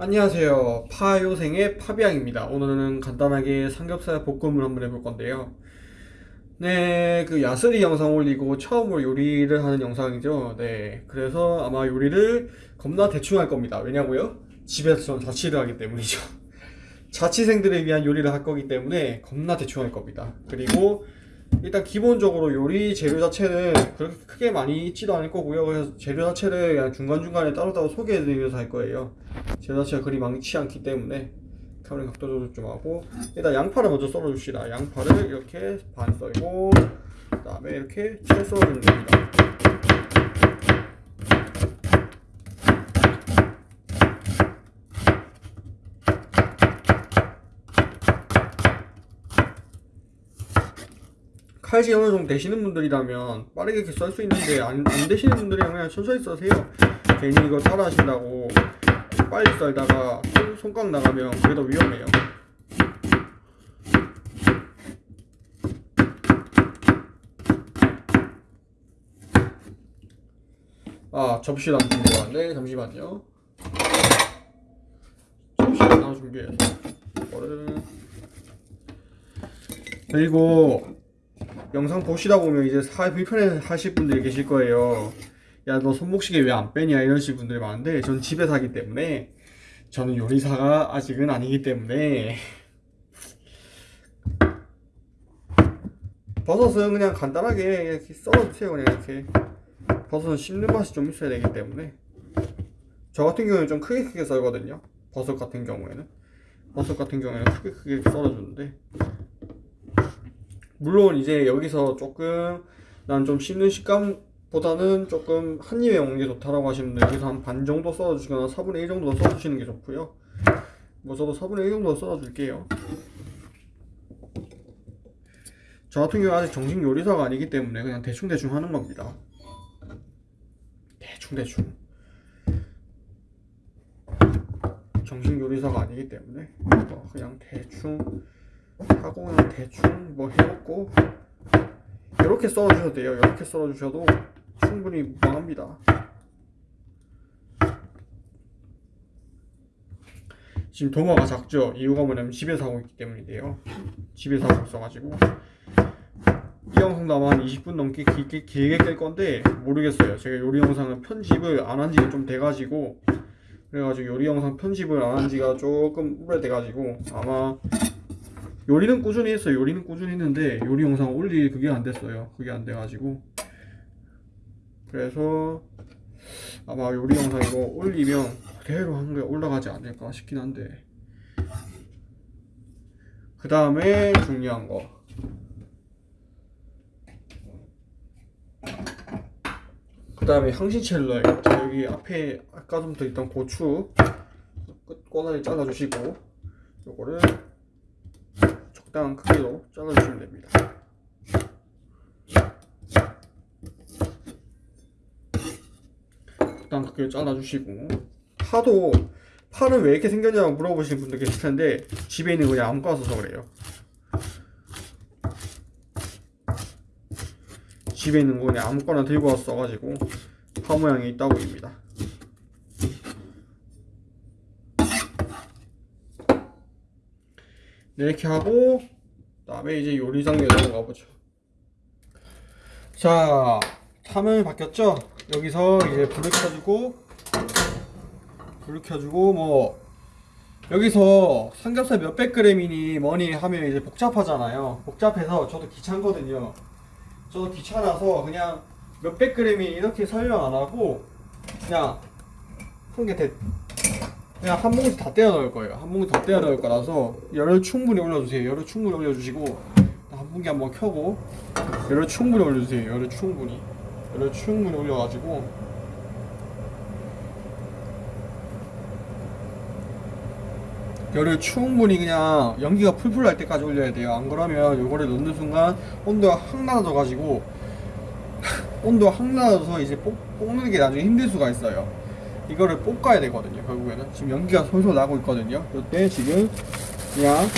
안녕하세요. 파요생의 파비앙입니다. 오늘은 간단하게 삼겹살 볶음을 한번 해볼 건데요. 네, 그 야스리 영상 올리고 처음으로 요리를 하는 영상이죠. 네, 그래서 아마 요리를 겁나 대충 할 겁니다. 왜냐고요? 집에서 전 자취를 하기 때문이죠. 자취생들을 위한 요리를 할 거기 때문에 겁나 대충 할 겁니다. 그리고 일단 기본적으로 요리 재료 자체는 그렇게 크게 많이 있지도 않을 거고요. 그래서 재료 자체를 그냥 중간중간에 따로따로 소개해드리면서 할 거예요. 재료 자체가 그리 많지 않기 때문에 카메라 각도 조절 좀 하고 일단 양파를 먼저 썰어줍시다. 양파를 이렇게 반 썰고 그 다음에 이렇게 채 썰어주면 됩니다. 칼질 어느 정도 되시는 분들이라면 빠르게 이렇게 썰 수 있는데 안, 안 되시는 분들이랑 그냥 천천히 써세요. 괜히 이거 따라 하신다고 빨리 썰다가 손, 손가락 나가면 그게 더 위험해요. 아 접시를 안 왔네. 잠시만요. 접시를 하나 준비해서 이거를 그리고 영상 보시다 보면 이제 살 불편해 하실 분들이 계실 거예요. 야, 너 손목시계 왜 안 빼냐? 이러실 분들이 많은데, 전 집에서 하기 때문에, 저는 요리사가 아직은 아니기 때문에, 버섯은 그냥 간단하게 이렇게 썰어주세요. 그냥 이렇게. 버섯은 씹는 맛이 좀 있어야 되기 때문에. 저 같은 경우는 좀 크게 크게 썰거든요. 버섯 같은 경우에는. 버섯 같은 경우에는 크게 크게 썰어주는데, 물론 이제 여기서 조금 난 좀 씹는 식감보다는 조금 한 입에 먹는 게 좋다라고 하시는 분들 여기서 한 반 정도 썰어주시거나 4분의 1 정도 더 썰어주시는 게 좋고요. 뭐 저도 4분의 1 정도 썰어줄게요. 저 같은 경우 아직 정식 요리사가 아니기 때문에 그냥 대충대충 하는 겁니다. 대충대충. 정식 요리사가 아니기 때문에 뭐 그냥 대충 하고 그냥 대충 뭐 해먹고 이렇게 썰어주셔도 돼요. 이렇게 썰어주셔도 충분히 무방합니다. 지금 도마가 작죠? 이유가 뭐냐면 집에서 하고 있기 때문인데요. 집에서 하고 있어가지고. 이 아마 한 20분 넘게 길게, 길게 깰 건데 모르겠어요. 제가 요리 영상은 편집을 안 한 지가 좀 돼가지고. 그래가지고 요리 영상 편집을 안 한 지가 조금 오래돼가지고 아마 요리는 꾸준히 했어요. 요리는 꾸준히 했는데 요리 영상 올릴 그게 안 됐어요. 그게 안 돼가지고 그래서 아마 요리 영상 이거 올리면 그대로 한게 올라가지 않을까 싶긴 한데 그 다음에 중요한 거 그 다음에 향신채를 넣어요. 자, 여기 앞에 아까 전부터 있던 고추 끝 꼬다리 잘라주시고 요거를 적당한 크기로 잘라주시면 됩니다. 적당한 크기로 잘라주시고 파도 파는 왜 이렇게 생겼냐고 물어보시는 분들 계실 텐데 집에 있는 거 그냥 아무거나 써서 그래요. 집에 있는 거 그냥 아무거나 들고 와서 써가지고 파 모양이 있다고입니다. 네, 이렇게 하고 그다음에 이제 요리장에 넘어가 보죠. 자, 화면이 바뀌었죠? 여기서 이제 불을 켜주고 불을 켜주고 뭐 여기서 삼겹살 몇백 그램이니 뭐니 하면 이제 복잡하잖아요. 복잡해서 저도 귀찮거든요. 저도 귀찮아서 그냥 몇백 그램이 이렇게 설명 안 하고 그냥 한개 대, 그냥 한 뭉치 다 떼어 넣을 거예요. 한 뭉치 다 떼어 넣을 거라서 열을 충분히 올려주세요. 열을 충분히 올려주시고 한 분기 한번 켜고 열을 충분히 올려주세요. 열을 충분히 열을 충분히 올려가지고 열을 충분히 그냥 연기가 풀풀 날 때까지 올려야 돼요. 안 그러면 요거를 넣는 순간 온도가 확 낮아져 가지고 온도가 확 낮아서 이제 볶, 볶는 게 나중에 힘들 수가 있어요. 이거를 볶아야 되거든요. 결국에는 지금 연기가 솔솔 나고 있거든요. 이때 지금 그냥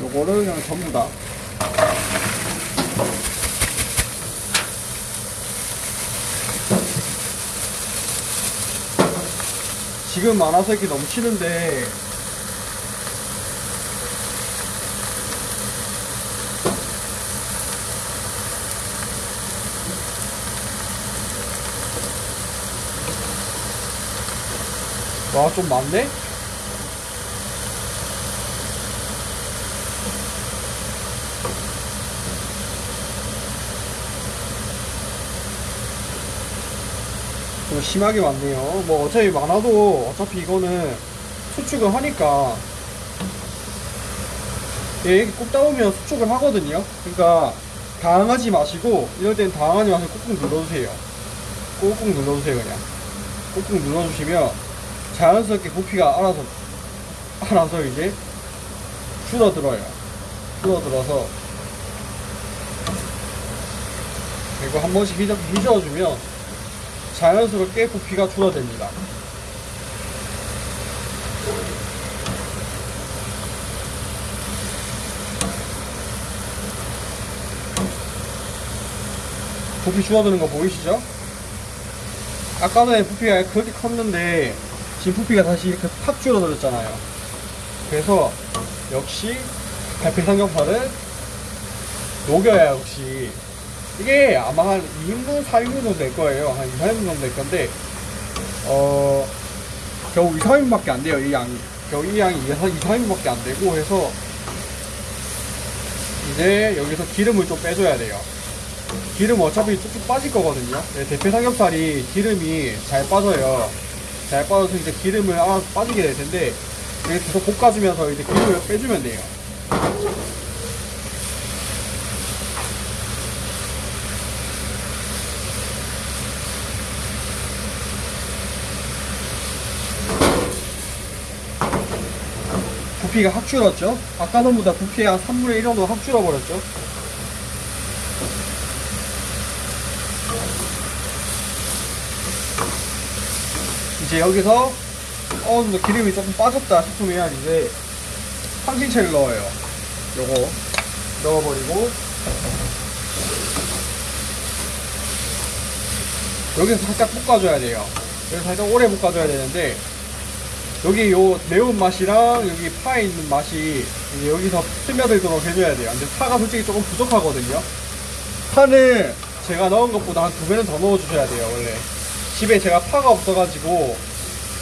요거를 그냥 전부 다 지금 많아서 이렇게 넘치는데 와 좀 많네? 좀 심하게 많네요. 뭐 어차피 많아도 어차피 이거는 수축을 하니까 예, 보면 수축을 하거든요. 그러니까 당하지 마시고 이럴 땐 당하지 마시고 꾹꾹 눌러주세요. 꾹꾹 눌러주세요 그냥. 꾹꾹 눌러주시면 자연스럽게 부피가 알아서 알아서 이제 줄어들어요. 줄어들어서 그리고 한 번씩 휘저, 휘저어주면 자연스럽게 부피가 줄어듭니다. 부피 줄어드는 거 보이시죠? 아까 전에 부피가 그렇게 컸는데 지금 부피가 다시 이렇게 팍 줄어들었잖아요. 그래서 역시 갈피 삼겹살은 녹여야 역시 이게 아마 한 2인분, 4인분 정도 될 거예요. 한 2, 4인분 정도 될 건데, 어, 겨우 2, 3인분밖에 안 돼요, 이 양이. 겨우 이 양이 2, 3인분밖에 안 되고 해서, 이제 여기서 기름을 좀 빼줘야 돼요. 기름 어차피 쭉쭉 빠질 거거든요. 네, 대패 삼겹살이 기름이 잘 빠져요. 잘 빠져서 이제 기름을 알아서 빠지게 될 텐데, 계속 볶아주면서 이제 기름을 빼주면 돼요. 부피가 확 줄었죠? 아까 전보다 부피 한 3분의 1 정도 확 줄어버렸죠? 이제 여기서 정도 기름이 조금 빠졌다 싶으면 이제 황신채를 넣어요. 요거 넣어버리고 여기서 살짝 볶아줘야 돼요. 여기서 살짝 오래 볶아줘야 되는데 여기 요 매운맛이랑 여기 파에 있는 맛이 여기서 스며들도록 해줘야 돼요. 근데 파가 솔직히 조금 부족하거든요. 파는 제가 넣은 것보다 한 두 배는 더 넣어주셔야 돼요, 원래. 집에 제가 파가 없어가지고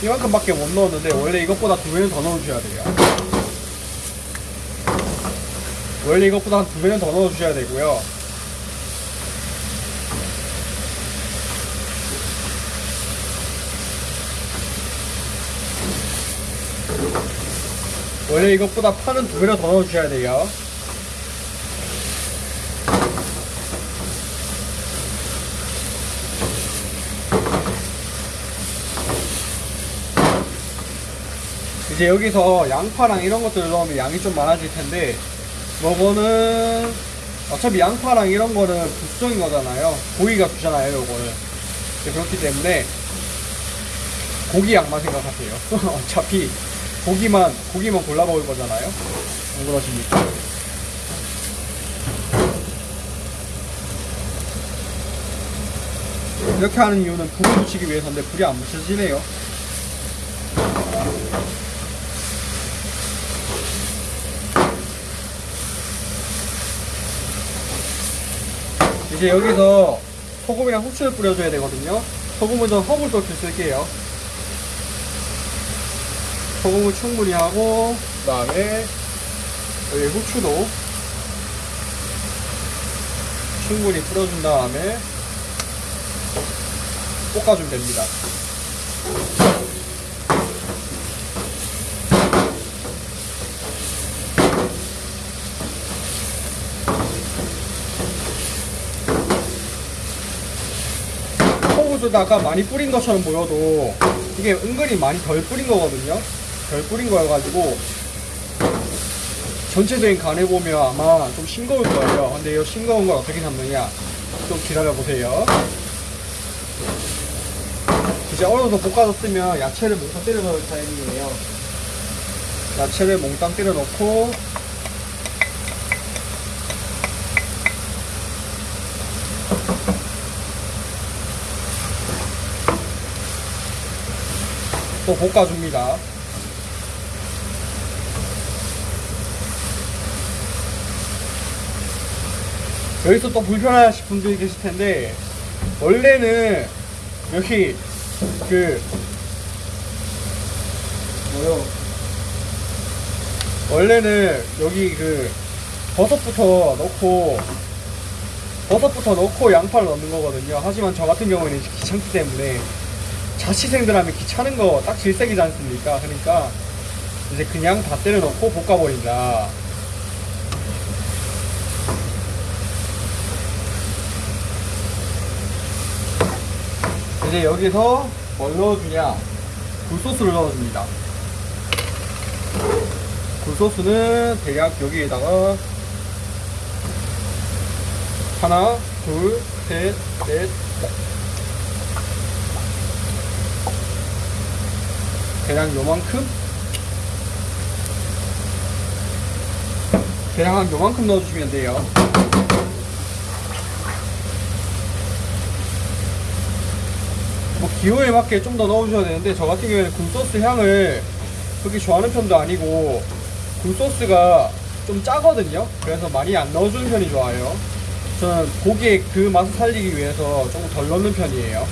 이만큼밖에 못 넣었는데 원래 이것보다 두 배는 더 넣어주셔야 돼요. 원래 이것보다 한 두 배는 더 넣어주셔야 되고요. 원래 이것보다 파는 두 배로 더 넣어주셔야 돼요. 이제 여기서 양파랑 이런 것들을 넣으면 양이 좀 많아질 텐데 요거는 어차피 양파랑 이런 거는 부수적인 거잖아요. 고기가 주잖아요, 요거는. 그렇기 때문에 고기 양만 생각하세요. 어차피 고기만 고기만 골라 먹을 거잖아요. 안 그러십니까? 이렇게 하는 이유는 불을 붙이기 위해서인데 불이 안 붙여지네요. 이제 여기서 소금이랑 후추를 뿌려줘야 되거든요. 소금은 전 허블 도트 쓸게요. 소금을 충분히 하고 그 다음에 여기 후추도 충분히 뿌려준 다음에 볶아주면 됩니다. 소금에다가 많이 뿌린 것처럼 보여도 이게 은근히 많이 덜 뿌린 거거든요. 덜 뿌린 거여가지고 전체적인 간에 보면 아마 좀 싱거울 거예요. 근데 이 싱거운 걸 어떻게 잡느냐? 좀 기다려 보세요. 이제 어느 정도 볶아졌으면 야채를 몽땅 때려 넣을 타이밍이에요. 야채를 몽땅 때려 넣고 또 볶아줍니다. 여기서 또 불편하신 분들이 계실 텐데 원래는 여기 그 뭐요 원래는 여기 그 버섯부터 넣고 버섯부터 넣고 양파를 넣는 거거든요 하지만 저 같은 경우에는 귀찮기 때문에 자취생들 하면 귀찮은 거 딱 질색이지 않습니까? 그러니까 이제 그냥 다 때려 넣고 볶아버린다. 이제 여기서 뭘 넣어주냐? 굴소스를 넣어줍니다. 굴소스는 대략 여기에다가 하나 둘 셋 넷 대략 요만큼? 대략 한 요만큼 넣어주시면 돼요. 뭐 기호에 맞게 좀 더 넣어주셔야 되는데 저 같은 경우에는 굴소스 향을 그렇게 좋아하는 편도 아니고 굴소스가 좀 짜거든요. 그래서 많이 안 넣어주는 편이 좋아요. 저는 고기의 그 맛을 살리기 위해서 조금 덜 넣는 편이에요.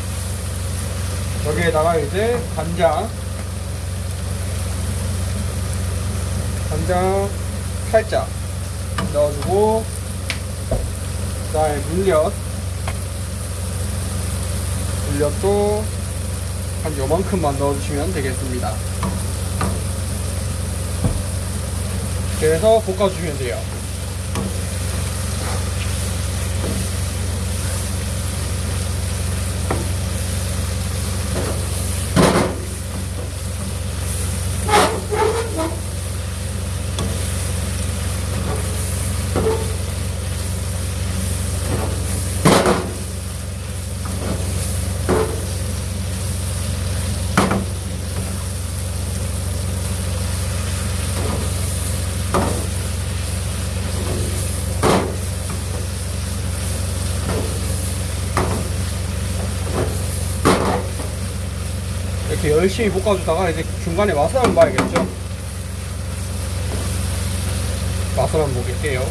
여기에다가 이제 간장 간장 살짝 넣어주고 그 다음에 물엿. 물엿도 한 요만큼만 넣어주시면 되겠습니다. 그래서 볶아주시면 돼요 열심히 볶아주다가 이제 중간에 맛을 한번 봐야겠죠? 맛을 한번 보겠게요.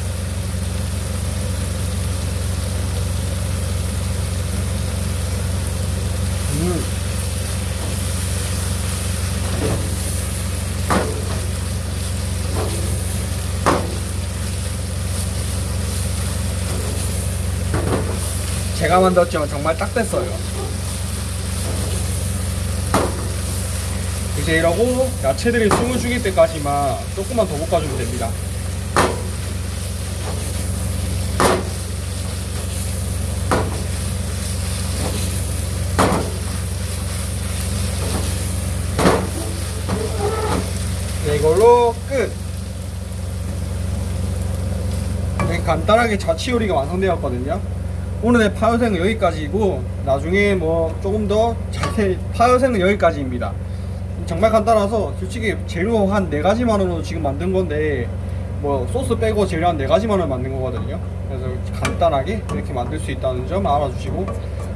음. 제가 만들었지만 정말 딱 됐어요 이러고 야채들이 숨을 죽일 때까지만 조금만 더 볶아주면 됩니다. 네, 이걸로 끝! 이렇게 간단하게 자취 요리가 완성되었거든요. 오늘의 파요생은 여기까지이고 나중에 뭐 조금 더 자세히 파요생은 여기까지입니다. 정말 간단해서 솔직히 재료 한 네 가지만 원으로 지금 만든 건데 뭐 소스 빼고 재료 한 네 가지만 원 만든 거거든요. 그래서 간단하게 이렇게 만들 수 있다는 점 알아주시고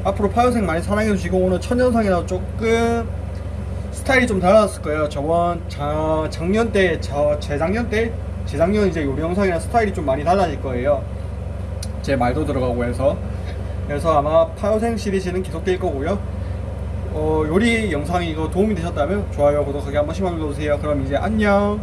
앞으로 파요생 많이 사랑해 주시고 오늘 첫 영상이라 조금 스타일이 좀 달라졌을 거예요. 저번 자, 작년 때, 저 재작년 때, 재작년 이제 요리 영상이랑 스타일이 좀 많이 달라질 거예요. 제 말도 들어가고 해서 그래서 아마 파요생 시리즈는 계속될 거고요. 어, 요리 영상이 이거 도움이 되셨다면 좋아요, 구독하기 한 번씩만 눌러주세요. 그럼 이제 안녕.